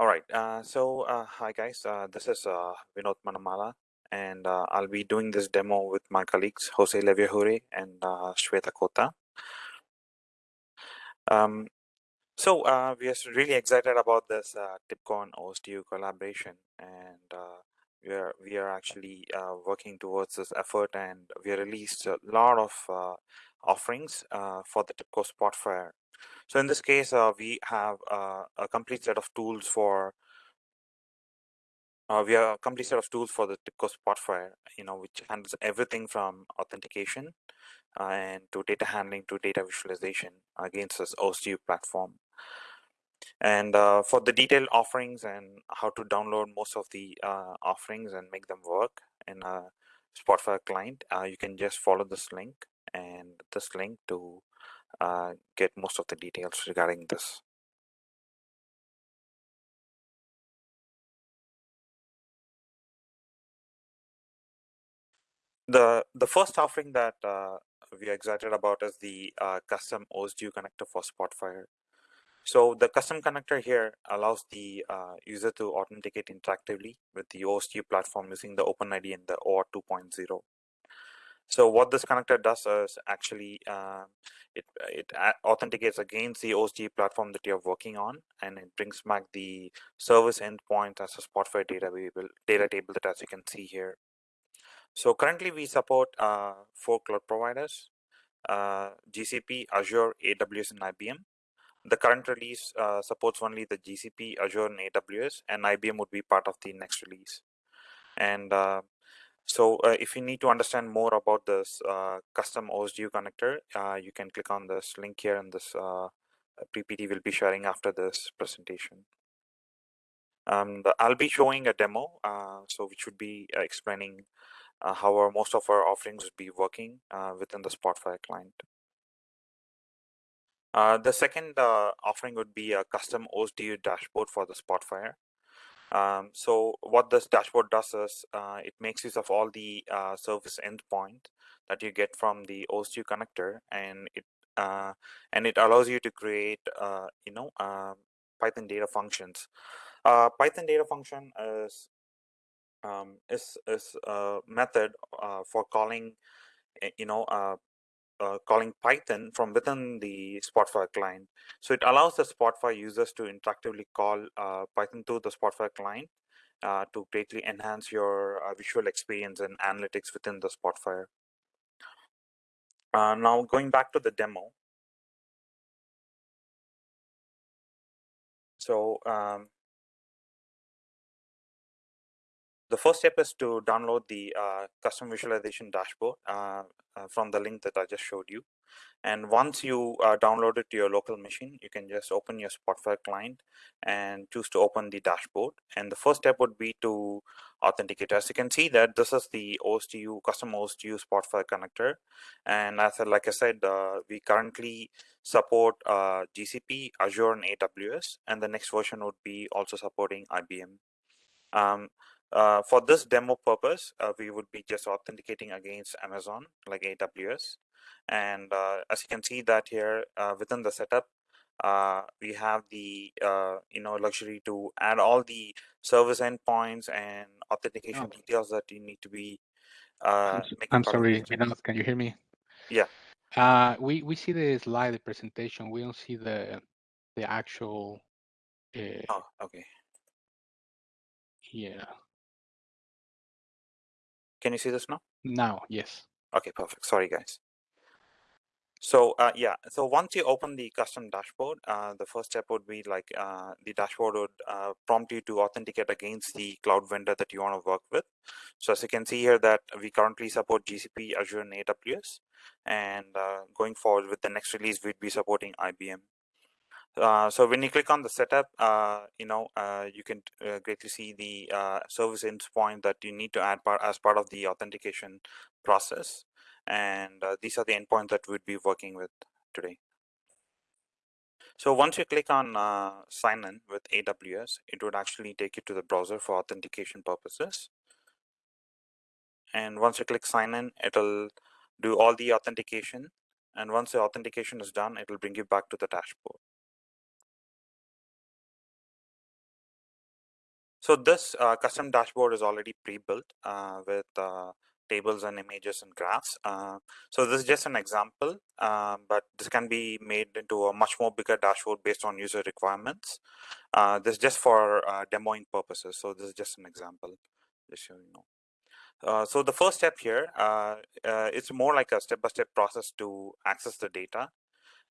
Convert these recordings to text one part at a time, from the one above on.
All right. Uh, so, uh, hi guys. Uh, this is uh, Vinod Manamala, and uh, I'll be doing this demo with my colleagues Jose Leviaguirre and uh, Shweta Kota. Um, so, we are really excited about this TIBCon OSDU collaboration, and we are we are actually working towards this effort, and we released a lot of offerings for the TIBCO Spotfire so in this case, uh, we have uh, a complete set of tools for uh, we have a complete set of tools for the TIBCO Spotfire, you know, which handles everything from authentication uh, and to data handling to data visualization against this OSDU platform. And uh, for the detailed offerings and how to download most of the uh, offerings and make them work in a Spotfire client, you can just follow this link and this link to uh, get most of the details regarding this. The, the first offering that uh, we are excited about is the uh, custom OSDU connector for Spotfire. So the custom connector here allows the uh, user to authenticate interactively with the OSDU platform using the OpenID and the OAuth 2.0. So what this connector does is actually uh, it, it authenticates against the OSDU platform that you're working on, and it brings back the service endpoint as a Spotfire data table, data table that as you can see here. So currently we support uh, four cloud providers, uh, GCP, Azure, AWS, and IBM. The current release uh, supports only the GCP, Azure, and AWS, and IBM would be part of the next release. And uh, so uh, if you need to understand more about this uh, custom OSDU connector, uh, you can click on this link here and this uh, PPT will be sharing after this presentation. Um, the, I'll be showing a demo, uh, so which would be uh, explaining how our, most of our offerings would be working within the Spotfire client. the second offering would be a custom OSDU dashboard for the Spotfire. Um, so what this dashboard does is uh, it makes use of all the uh, service endpoint that you get from the OSDU connector, and it uh, and it allows you to create uh, you know um, Python data functions. Uh, Python data function is um, is is a method uh, for calling eh, you know uh, calling Python from within the Spotfire client. So it allows the Spotfire users to interactively call uh, Python to the Spotfire client uh, to greatly enhance your uh, visual experience and analytics within the Spotfire. Uh, now going back to the demo. So um, the first step is to download the uh, custom visualization dashboard uh, uh, from the link that I just showed you. And once you uh, download it to your local machine, you can just open your Spotfire client and choose to open the dashboard. And the first step would be to authenticate. As you can see that this is the OSDU, custom OSDU Spotfire connector. And as like I said, uh, we currently support GCP, Azure, and AWS. And the next version would be also supporting IBM. Um, uh, for this demo purpose, uh, we would be just authenticating against Amazon, like AWS. And uh, as you can see that here uh, within the setup, uh, we have the uh, you know luxury to add all the service endpoints and authentication oh. details that you need to be. I'm, I'm sorry, Vinod, can you hear me? Yeah. we we see the slide, the presentation. We don't see the the actual. oh, okay. Yeah. Can you see this now? Now, yes. Okay, perfect. Sorry, guys. So uh, yeah, so once you open the custom dashboard, uh, the first step would be like uh, the dashboard would uh, prompt you to authenticate against the cloud vendor that you want to work with. So as you can see here that we currently support GCP, Azure, and AWS. And uh, going forward with the next release, we'd be supporting IBM. Uh, so when you click on the setup, uh, you know, uh, you can uh, greatly see the uh, service endpoint that you need to add part as part of the authentication process. And these are the endpoints that we'd be working with today. So once you click on sign in with AWS, it would actually take you to the browser for authentication purposes. And once you click sign in, it'll do all the authentication. And once the authentication is done, it will bring you back to the dashboard. So this uh, custom dashboard is already pre-built uh, with uh, tables and images and graphs. Uh, so this is just an example, uh, but this can be made into a much more bigger dashboard based on user requirements. Uh, this is just for demoing purposes. So this is just an example, just so you know. So the first step here, it's more like a step-by-step -step process to access the data.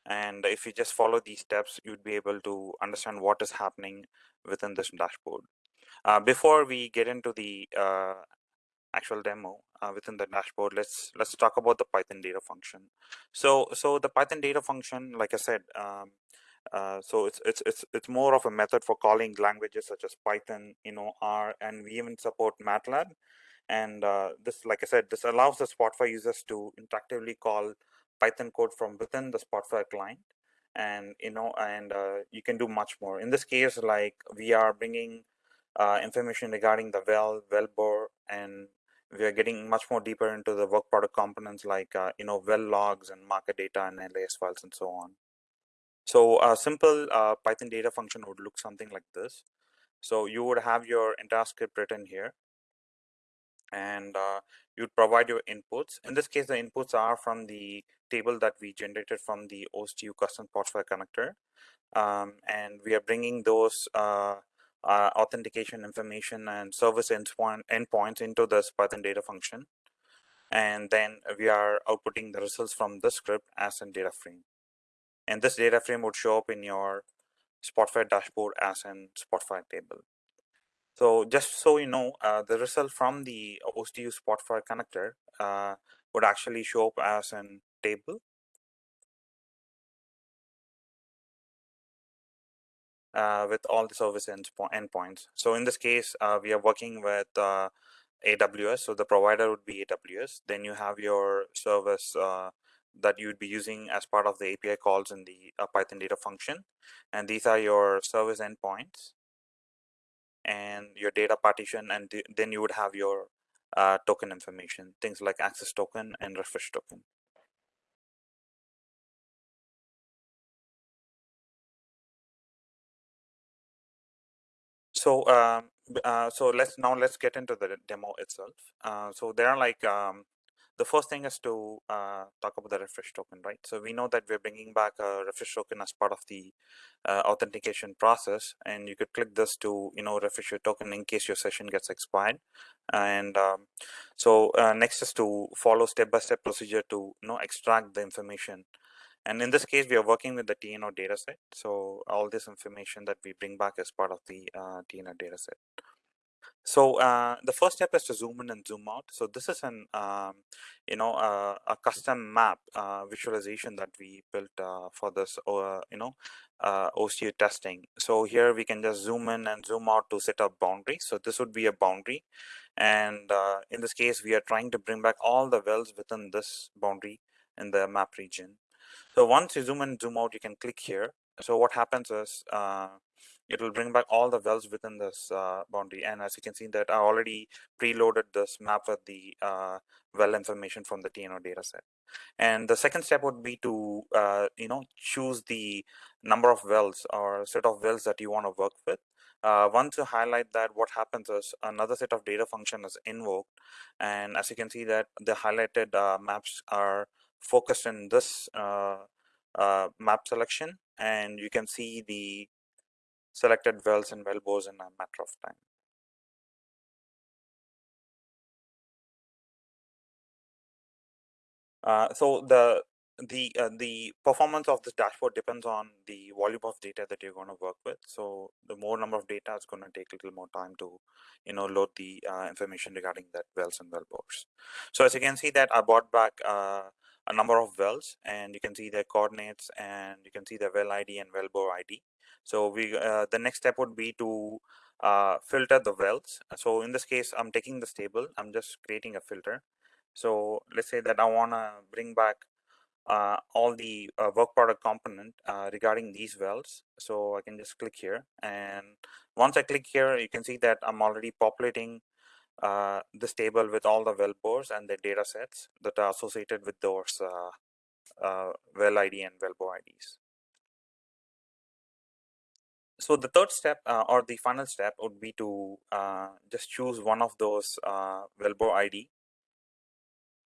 And if you just follow these steps, you'd be able to understand what is happening within this dashboard. Uh, before we get into the uh, actual demo uh, within the dashboard, let's let's talk about the Python data function. So so the Python data function, like I said, um, uh, so it's it's it's it's more of a method for calling languages such as Python, you know, R, and we even support MATLAB. And uh, this, like I said, this allows the Spotfire users to interactively call Python code from within the Spotfire client and you know and uh, you can do much more in this case like we are bringing uh, information regarding the well well bore and we are getting much more deeper into the work product components like uh, you know well logs and marker data and LAS files and so on so a simple uh, python data function would look something like this so you would have your entire script written here and uh, you'd provide your inputs. In this case, the inputs are from the table that we generated from the OSDU custom Spotfire connector. Um, and we are bringing those uh, authentication information and service endpoint, endpoints into this Python data function. And then we are outputting the results from the script as a data frame. And this data frame would show up in your Spotfire dashboard as an Spotfire table. So just so you know, uh, the result from the OSDU Spotfire connector uh, would actually show up as an table. With all the service endpoints. So in this case, uh, we are working with uh, AWS. So the provider would be AWS. Then you have your service uh, that you'd be using as part of the API calls in the Python data function. And these are your service endpoints and your data partition and th then you would have your uh, token information things like access token and refresh token so um, uh, so let's now let's get into the demo itself uh, so there are like um, the first thing is to uh, talk about the refresh token, right? So we know that we're bringing back a refresh token as part of the uh, authentication process, and you could click this to, you know, refresh your token in case your session gets expired. And um, so uh, next is to follow step-by-step procedure to, you know, extract the information. And in this case, we are working with the TNO dataset. So all this information that we bring back is part of the uh, TNO dataset. So uh, the first step is to zoom in and zoom out. So this is an um, you know uh, a custom map uh, visualization that we built uh, for this uh, you know uh, OSDU testing. So here we can just zoom in and zoom out to set up boundaries. So this would be a boundary, and in this case we are trying to bring back all the wells within this boundary in the map region. So once you zoom in zoom out, you can click here. So what happens is it will bring back all the wells within this uh, boundary. And as you can see that I already preloaded this map with the uh, well information from the TNO dataset. And the second step would be to, uh, you know, choose the number of wells or set of wells that you want to work with. Uh, once you highlight that, what happens is another set of data function is invoked. And as you can see that the highlighted uh, maps are focused in this uh, map selection. And you can see the selected wells and well bores in a matter of time. Uh, so the the uh, the performance of this dashboard depends on the volume of data that you're going to work with so the more number of data is going to take a little more time to you know load the uh, information regarding that wells and well bores so as you can see that i brought back uh, a number of wells and you can see their coordinates and you can see the well id and well bore id so we uh, the next step would be to uh, filter the wells. So in this case, I'm taking this table. I'm just creating a filter. So let's say that I want to bring back uh, all the uh, work product component uh, regarding these wells. So I can just click here. And once I click here, you can see that I'm already populating uh, this table with all the well bores and the data sets that are associated with those well ID and well bore IDs. so the third step uh, or the final step would be to uh, just choose one of those uh, well bore ID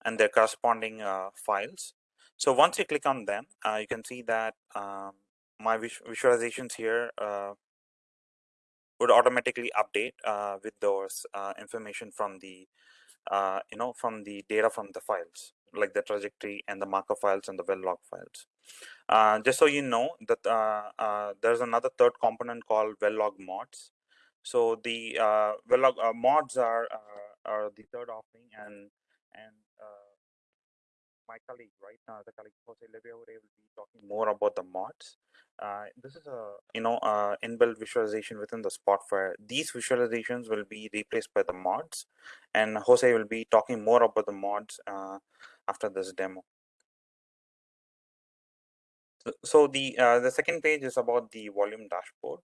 and their corresponding uh, files. So once you click on them, uh, you can see that um, my visualizations here uh, would automatically update with those information from the you know from the data from the files like the trajectory and the marker files and the well log files. Uh, just so you know that uh, uh, there's another third component called well log mods. So the uh, well log uh, mods are uh, are the third offering, and and my colleague, right, now the colleague Jose Leviaguirre will be talking more about the mods. Uh, this is a you know inbuilt visualization within the Spotfire. These visualizations will be replaced by the mods, and Jose will be talking more about the mods uh, after this demo. So the uh, the second page is about the volume dashboard.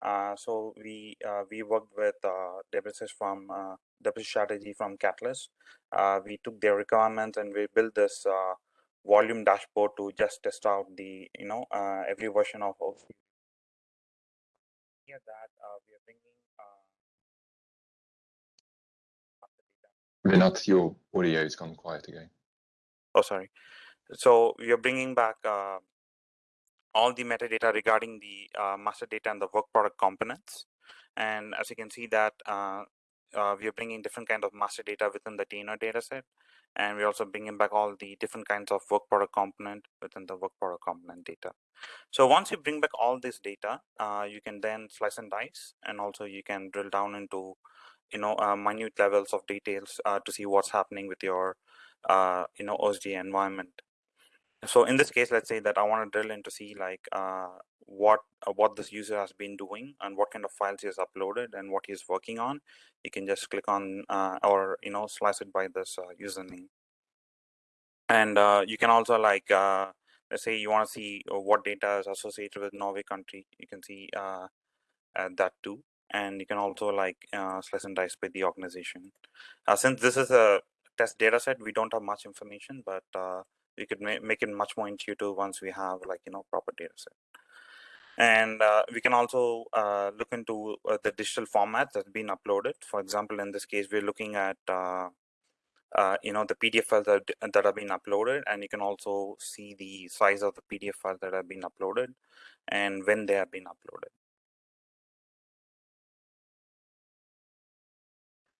Uh, so we uh, we worked with uh, Debreces from uh, strategy from Catalyst. Uh, we took their requirements and we built this uh, volume dashboard to just test out the you know uh, every version of. Here that we are bringing. Vinod, your audio has gone quiet again. Oh, sorry. So we are bringing back all the metadata regarding the uh, master data and the work product components. And as you can see that uh, uh, we are bringing different kind of master data within the TNO dataset. And we're also bringing back all the different kinds of work product component within the work product component data. So once you bring back all this data, uh, you can then slice and dice, and also you can drill down into you know uh, minute levels of details uh, to see what's happening with your you know OSD environment so in this case let's say that i want to drill in to see like uh, what uh, what this user has been doing and what kind of files he has uploaded and what he's working on. You can just click on uh, or you know slice it by this uh, username. And uh, you can also like uh, let's say you want to see what data is associated with norway country. You can see that too. And you can also like slice and dice by the organization. Since this is a test data set we don't have much information but we could ma make it much more intuitive once we have like you know proper data set. And uh, we can also uh, look into uh, the digital format that's been uploaded. For example in this case we're looking at uh, uh, you know the pdf files that, that have been uploaded and you can also see the size of the pdf files that have been uploaded and when they have been uploaded.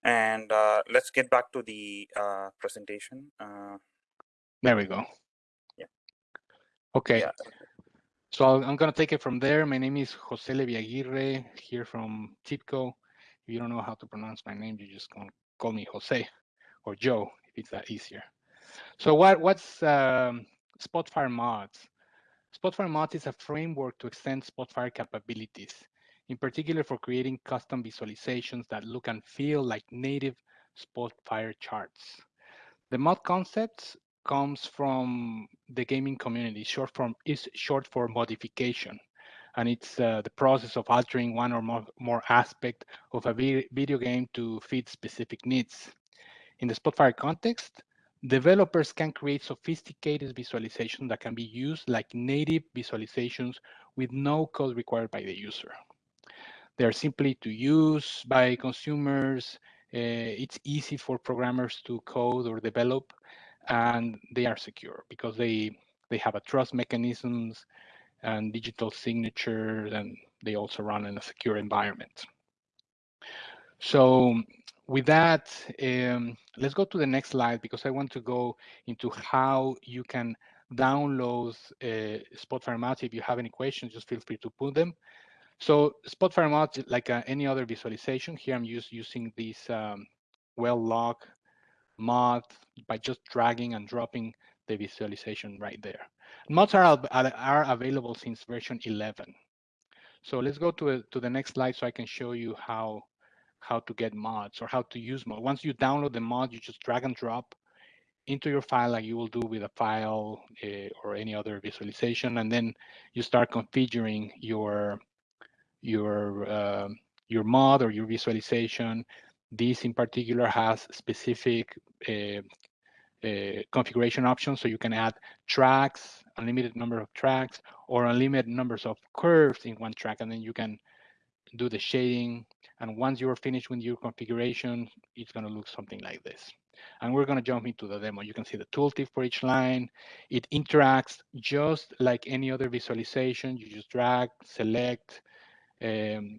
And uh, let's get back to the presentation there we go. Yeah. Okay. Yeah. So I'm going to take it from there. My name is Jose Leviaguirre here from TIBCO. If you don't know how to pronounce my name, you just call me Jose or Joe if it's that easier. So what what's um, Spotfire mods? Spotfire mods is a framework to extend Spotfire capabilities, in particular for creating custom visualizations that look and feel like native Spotfire charts. The mod concepts comes from the gaming community. Short form is short for modification, and it's uh, the process of altering one or more, more aspect of a video game to fit specific needs. In the Spotfire context, developers can create sophisticated visualizations that can be used like native visualizations with no code required by the user. They are simply to use by consumers. Uh, it's easy for programmers to code or develop, and they are secure because they they have a trust mechanisms and digital signature and they also run in a secure environment. So with that, um, let's go to the next slide because I want to go into how you can download uh, Spotfire Mods. If you have any questions, just feel free to put them. So Spotfire Mods, like uh, any other visualization, here I'm just using this um, well log mod by just dragging and dropping the visualization right there. Mods are, are available since version 11. So let's go to, a, to the next slide so I can show you how, how to get mods or how to use mod. Once you download the mod, you just drag and drop into your file like you will do with a file uh, or any other visualization. And then you start configuring your, your, uh, your mod or your visualization this in particular has specific uh, uh, configuration options. So you can add tracks, unlimited number of tracks, or unlimited numbers of curves in one track, and then you can do the shading. And once you're finished with your configuration, it's going to look something like this. And we're going to jump into the demo. You can see the tooltip for each line. It interacts just like any other visualization. You just drag, select, um,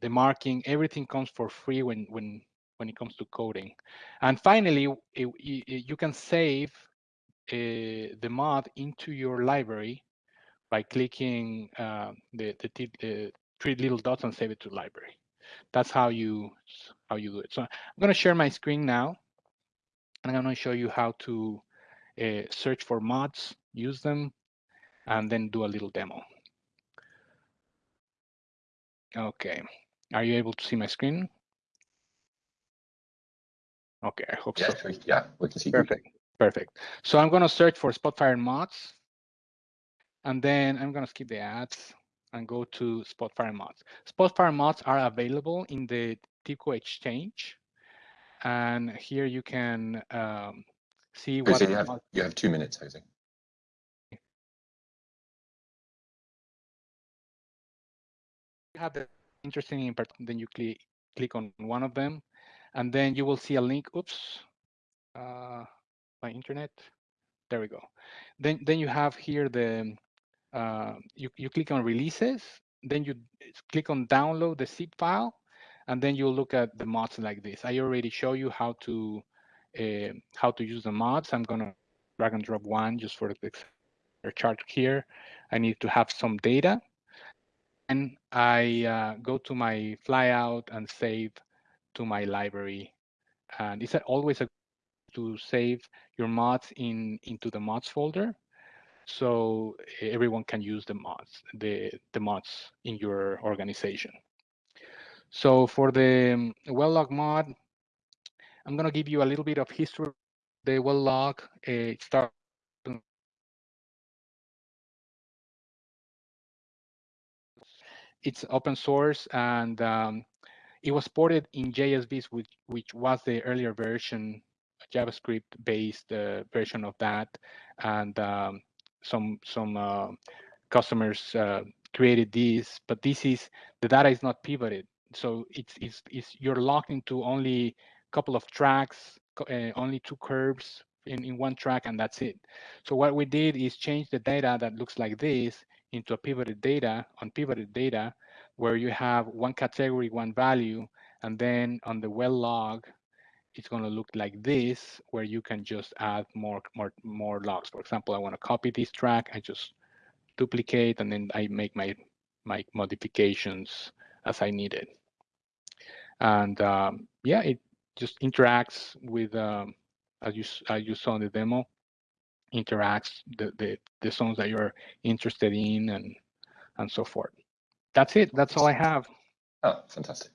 the marking, everything comes for free when, when, when it comes to coding. And finally, it, it, you can save uh, the mod into your library by clicking uh, the, the, the three little dots and save it to library. That's how you how you do it. So I'm going to share my screen now, and I'm going to show you how to uh, search for mods, use them, and then do a little demo. Okay, are you able to see my screen? Okay, I hope yeah, so. We, yeah, we can see. Perfect, you. perfect. So I'm going to search for Spotfire mods, and then I'm going to skip the ads and go to Spotfire mods. Spotfire mods are available in the TIBCO Exchange. And here you can um, see Jose, what you have, you have two minutes, Jose. Have the interesting in then you click click on one of them, and then you will see a link. Oops, uh, my internet. There we go. Then then you have here the uh, you, you click on releases, then you click on download the zip file, and then you'll look at the mods like this. I already show you how to uh, how to use the mods. I'm gonna drag and drop one just for the chart here. I need to have some data. And I uh, go to my flyout and save to my library. And it's always a to save your mods in into the mods folder so everyone can use the mods, the, the mods in your organization. So for the well log mod, I'm going to give you a little bit of history. The well log uh, starts it's open source and um, it was ported in JSViz, which, which was the earlier version, JavaScript-based uh, version of that. And um, some some uh, customers uh, created this, but this is the data is not pivoted, so it's it's, it's you're locked into only a couple of tracks, uh, only two curves in, in one track, and that's it. So what we did is change the data that looks like this into a pivoted data on pivoted data, where you have one category, one value, and then on the well log, it's going to look like this, where you can just add more, more, more logs. For example, I want to copy this track. I just duplicate, and then I make my, my modifications as I need it. And um, yeah, it just interacts with, um, as, you, as you saw in the demo, interacts the, the, the songs that you're interested in and, and so forth. That's it. That's all I have. Oh, fantastic.